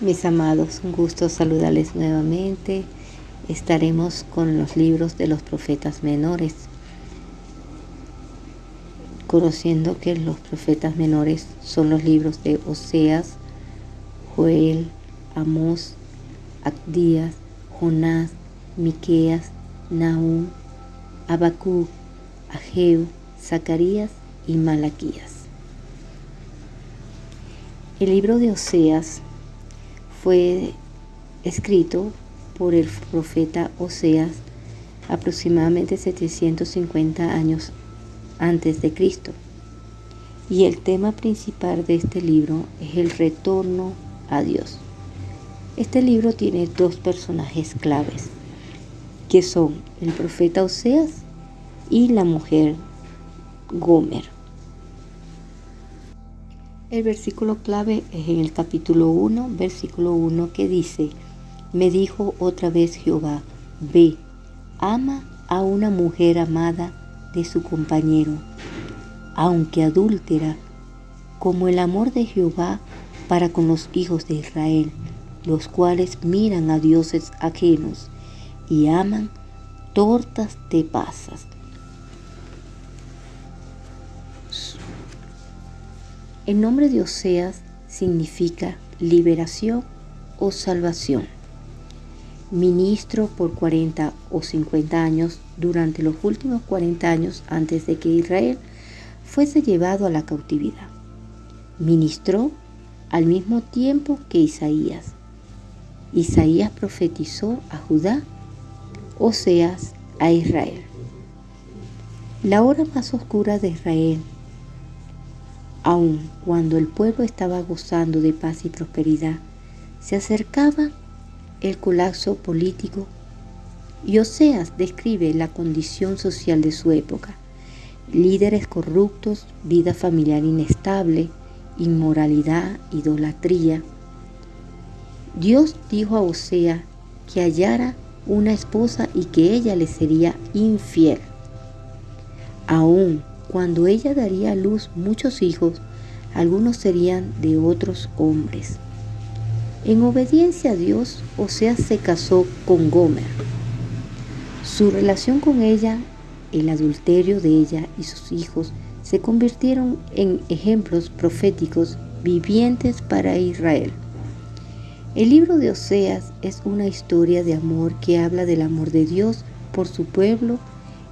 Mis amados, un gusto saludarles nuevamente. Estaremos con los libros de los profetas menores, conociendo que los profetas menores son los libros de Oseas, Joel, Amós, Acdías, Jonás, Miqueas, Nahum, Abacú, Ageo, Zacarías y Malaquías. El libro de Oseas fue escrito por el profeta Oseas aproximadamente 750 años antes de Cristo. Y el tema principal de este libro es el retorno a Dios. Este libro tiene dos personajes claves, que son el profeta Oseas y la mujer Gomer. El versículo clave es en el capítulo 1, versículo 1, que dice, me dijo otra vez Jehová, ve, ama a una mujer amada de su compañero, aunque adúltera, como el amor de Jehová para con los hijos de Israel, los cuales miran a dioses ajenos y aman tortas de pasas El nombre de Oseas significa liberación o salvación. Ministro por 40 o 50 años durante los últimos 40 años antes de que Israel fuese llevado a la cautividad. Ministró al mismo tiempo que Isaías. Isaías profetizó a Judá, Oseas a Israel. La hora más oscura de Israel Aun cuando el pueblo estaba gozando de paz y prosperidad, se acercaba el colapso político y Oseas describe la condición social de su época. Líderes corruptos, vida familiar inestable, inmoralidad, idolatría. Dios dijo a Osea que hallara una esposa y que ella le sería infiel. Aún cuando ella daría a luz muchos hijos, algunos serían de otros hombres. En obediencia a Dios, Oseas se casó con Gomer. Su relación con ella, el adulterio de ella y sus hijos se convirtieron en ejemplos proféticos vivientes para Israel. El libro de Oseas es una historia de amor que habla del amor de Dios por su pueblo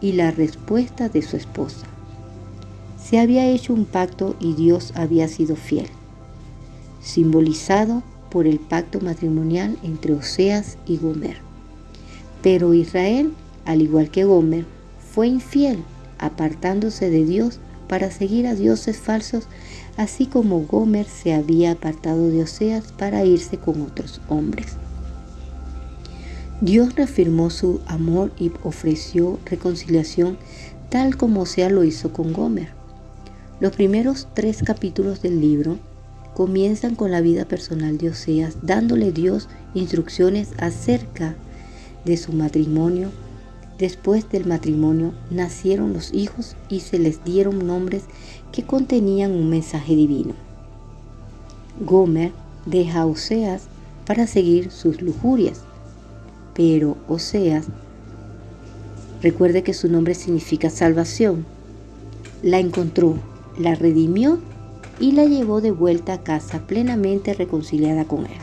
y la respuesta de su esposa. Se había hecho un pacto y Dios había sido fiel, simbolizado por el pacto matrimonial entre Oseas y Gomer. Pero Israel, al igual que Gomer, fue infiel, apartándose de Dios para seguir a dioses falsos, así como Gomer se había apartado de Oseas para irse con otros hombres. Dios reafirmó su amor y ofreció reconciliación tal como Oseas lo hizo con Gomer. Los primeros tres capítulos del libro comienzan con la vida personal de Oseas, dándole Dios instrucciones acerca de su matrimonio. Después del matrimonio nacieron los hijos y se les dieron nombres que contenían un mensaje divino. Gomer deja a Oseas para seguir sus lujurias, pero Oseas, recuerde que su nombre significa salvación, la encontró la redimió y la llevó de vuelta a casa plenamente reconciliada con él.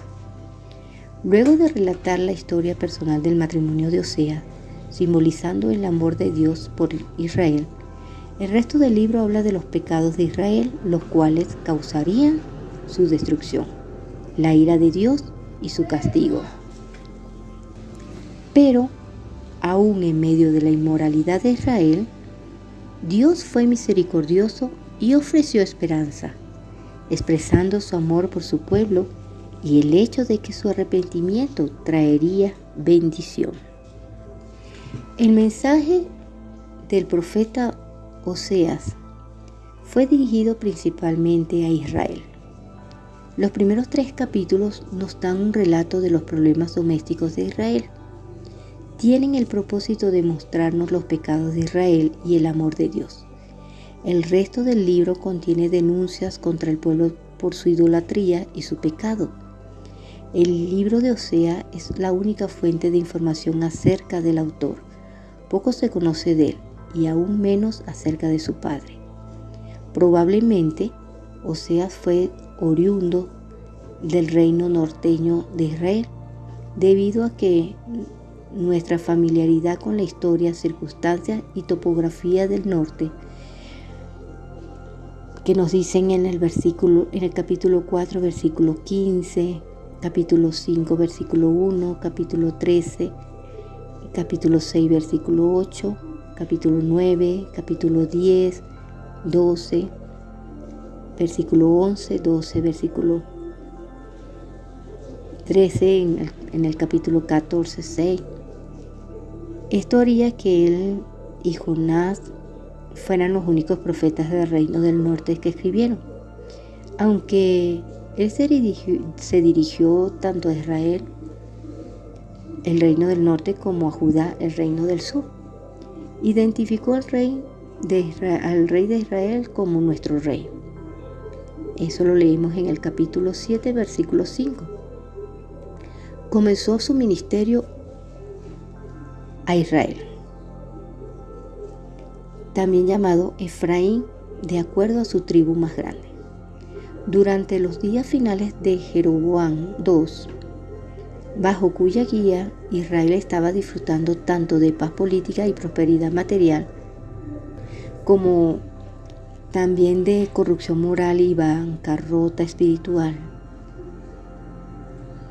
Luego de relatar la historia personal del matrimonio de Osea, simbolizando el amor de Dios por Israel, el resto del libro habla de los pecados de Israel, los cuales causarían su destrucción, la ira de Dios y su castigo. Pero, aún en medio de la inmoralidad de Israel, Dios fue misericordioso y ofreció esperanza, expresando su amor por su pueblo y el hecho de que su arrepentimiento traería bendición. El mensaje del profeta Oseas fue dirigido principalmente a Israel. Los primeros tres capítulos nos dan un relato de los problemas domésticos de Israel. Tienen el propósito de mostrarnos los pecados de Israel y el amor de Dios. El resto del libro contiene denuncias contra el pueblo por su idolatría y su pecado. El libro de Osea es la única fuente de información acerca del autor. Poco se conoce de él y aún menos acerca de su padre. Probablemente Oseas fue oriundo del reino norteño de Israel, debido a que nuestra familiaridad con la historia, circunstancias y topografía del norte que nos dicen en el versículo en el capítulo 4 versículo 15, capítulo 5 versículo 1, capítulo 13, capítulo 6 versículo 8, capítulo 9, capítulo 10, 12, versículo 11, 12, versículo 13 en el, capítulo 14, 6. Esto haría que él y Jonás fueran los únicos profetas del reino del norte que escribieron. Aunque él se dirigió, tanto a Israel, el reino del norte, como a Judá, el reino del sur. Identificó al rey de Israel, al rey de Israel como nuestro rey. Eso lo leímos en el capítulo 7, versículo 5. Comenzó su ministerio a Israel, también llamado Efraín, de acuerdo a su tribu más grande. Durante los días finales de Jeroboam II, bajo cuya guía Israel estaba disfrutando tanto de paz política y prosperidad material, como también de corrupción moral y bancarrota espiritual.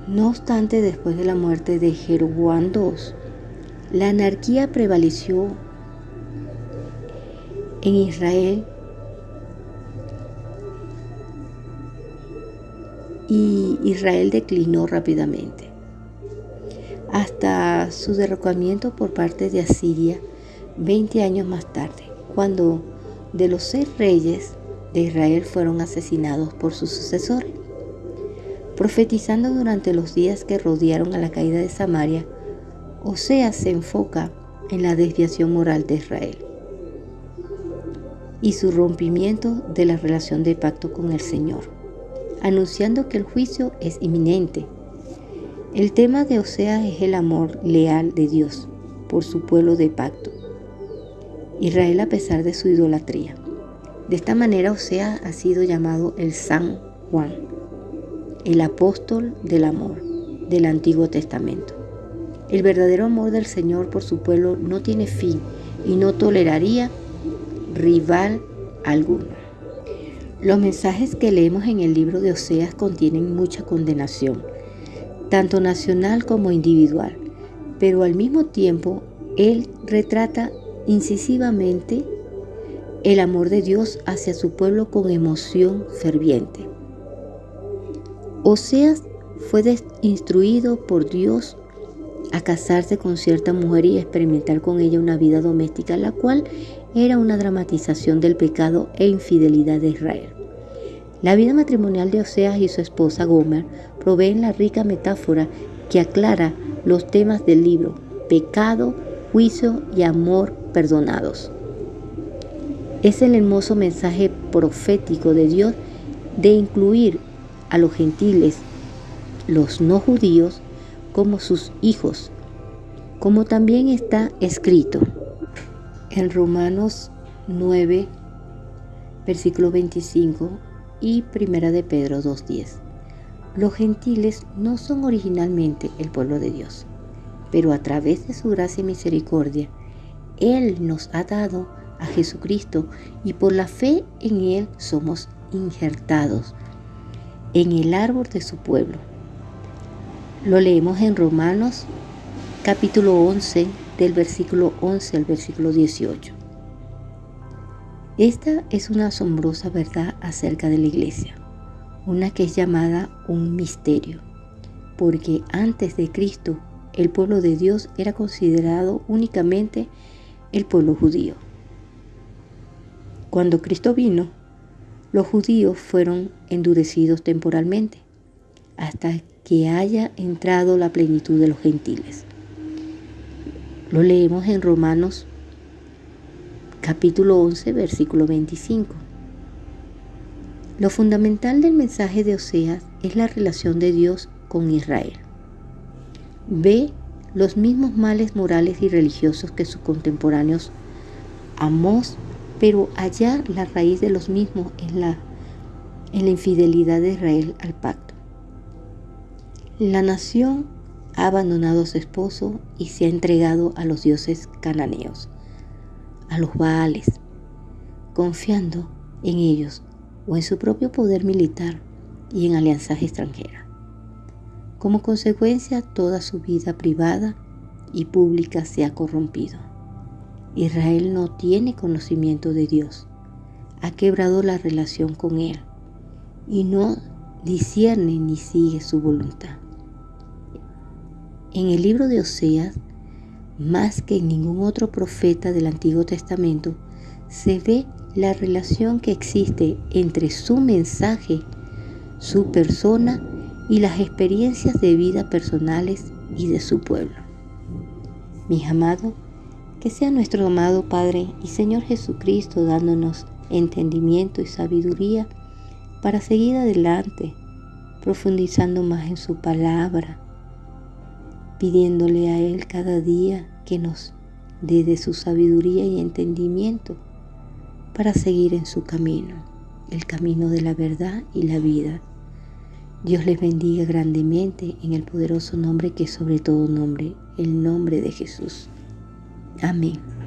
No obstante, después de la muerte de Jeroboam II, la anarquía prevaleció en Israel. Y Israel declinó rápidamente. Hasta su derrocamiento por parte de Asiria 20 años más tarde, cuando de los seis reyes de Israel fueron asesinados por sus sucesores. Profetizando durante los días que rodearon a la caída de Samaria, Oseas se enfoca en la desviación moral de Israel y su rompimiento de la relación de pacto con el Señor, anunciando que el juicio es inminente. El tema de Oseas es el amor leal de Dios por su pueblo de pacto, Israel a pesar de su idolatría. De esta manera Oseas ha sido llamado el San Juan, el apóstol del amor del Antiguo Testamento. El verdadero amor del Señor por su pueblo no tiene fin y no toleraría rival alguno. Los mensajes que leemos en el libro de Oseas contienen mucha condenación, tanto nacional como individual, pero al mismo tiempo él retrata incisivamente el amor de Dios hacia su pueblo con emoción ferviente. Oseas fue instruido por Dios a casarse con cierta mujer y experimentar con ella una vida doméstica, la cual era una dramatización del pecado e infidelidad de Israel. La vida matrimonial de Oseas y su esposa Gomer proveen la rica metáfora que aclara los temas del libro, pecado, juicio y amor perdonados. Es el hermoso mensaje profético de Dios de incluir a los gentiles, los no judíos, como sus hijos, como también está escrito en Romanos 9, versículo 25 y Primera de Pedro 2.10. Los gentiles no son originalmente el pueblo de Dios, pero a través de su gracia y misericordia, Él nos ha dado a Jesucristo y por la fe en Él somos injertados en el árbol de su pueblo lo leemos en Romanos capítulo 11 del versículo 11 al versículo 18. Esta es una asombrosa verdad acerca de la iglesia, una que es llamada un misterio, porque antes de Cristo el pueblo de Dios era considerado únicamente el pueblo judío. Cuando Cristo vino, los judíos fueron endurecidos temporalmente hasta que haya entrado la plenitud de los gentiles. Lo leemos en Romanos capítulo 11, versículo 25. Lo fundamental del mensaje de Oseas es la relación de Dios con Israel. Ve los mismos males morales y religiosos que sus contemporáneos Amós, pero allá la raíz de los mismos es la, en la infidelidad de Israel al pacto. La nación ha abandonado a su esposo y se ha entregado a los dioses cananeos, a los baales, confiando en ellos o en su propio poder militar y en alianzas extranjeras. Como consecuencia, toda su vida privada y pública se ha corrompido. Israel no tiene conocimiento de Dios, ha quebrado la relación con Él y no discierne ni sigue su voluntad. En el libro de Oseas, más que en ningún otro profeta del Antiguo Testamento, se ve la relación que existe entre su mensaje, su persona y las experiencias de vida personales y de su pueblo. Mis amados, que sea nuestro amado Padre y Señor Jesucristo dándonos entendimiento y sabiduría para seguir adelante, profundizando más en su palabra, pidiéndole a Él cada día que nos dé de su sabiduría y entendimiento para seguir en su camino, el camino de la verdad y la vida. Dios les bendiga grandemente en el poderoso nombre que sobre todo nombre, el nombre de Jesús. Amém.